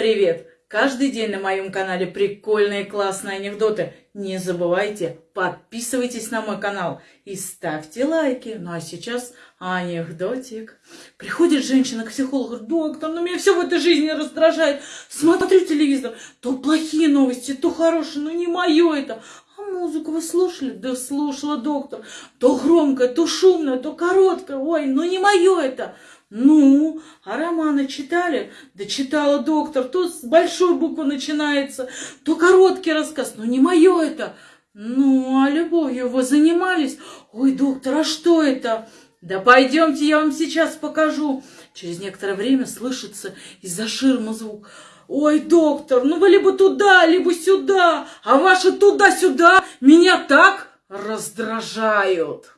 Привет! Каждый день на моем канале прикольные классные анекдоты. Не забывайте, подписывайтесь на мой канал и ставьте лайки. Ну а сейчас анекдотик. Приходит женщина к психологу, доктор, ну меня все в этой жизни раздражает. Смотрю телевизор, то плохие новости, то хорошие, ну не мое это. А музыку вы слушали? Да слушала доктор. То громкая, то шумная, то короткая. Ой, ну не мое это. Ну, а романы читали? Да читала доктор. То с большой буквы начинается, то короткий рассказ. Ну, не мое это. Ну, а любовью вы занимались? Ой, доктор, а что это? Да пойдемте, я вам сейчас покажу. Через некоторое время слышится из-за ширмы звук. Ой, доктор, ну вы либо туда, либо сюда, а ваши туда-сюда меня так раздражают.